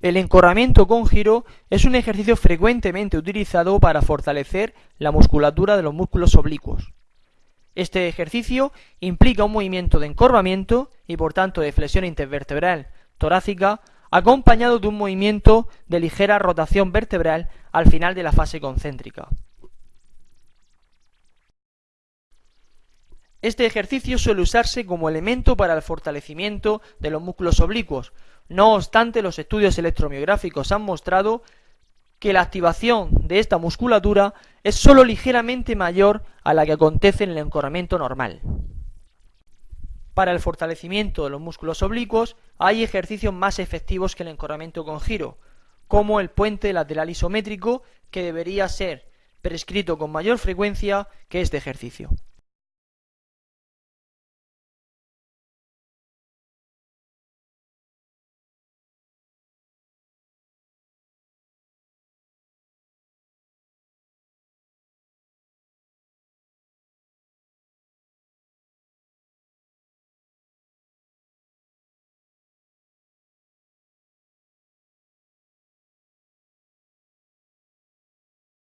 El encorramiento con giro es un ejercicio frecuentemente utilizado para fortalecer la musculatura de los músculos oblicuos. Este ejercicio implica un movimiento de encorvamiento y por tanto de flexión intervertebral torácica acompañado de un movimiento de ligera rotación vertebral al final de la fase concéntrica. Este ejercicio suele usarse como elemento para el fortalecimiento de los músculos oblicuos. No obstante, los estudios electromiográficos han mostrado que la activación de esta musculatura es sólo ligeramente mayor a la que acontece en el encorramiento normal. Para el fortalecimiento de los músculos oblicuos hay ejercicios más efectivos que el encorramiento con giro, como el puente lateral isométrico que debería ser prescrito con mayor frecuencia que este ejercicio.